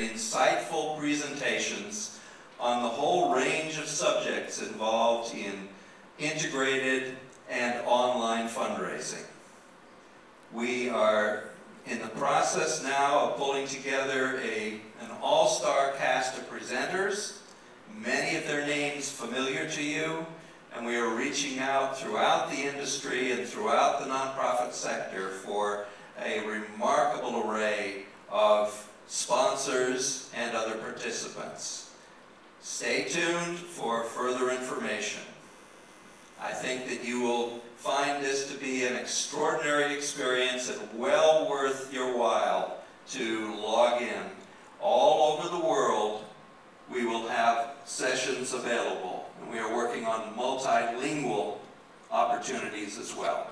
insightful presentations on the whole range of subjects involved in integrated and online fundraising. We are in the process now of pulling together a, an all-star cast of presenters, many of their names familiar to you, and we are reaching out throughout the industry and throughout the nonprofit sector for a remarkable sponsors and other participants. Stay tuned for further information. I think that you will find this to be an extraordinary experience and well worth your while to log in. All over the world, we will have sessions available, and we are working on multilingual opportunities as well.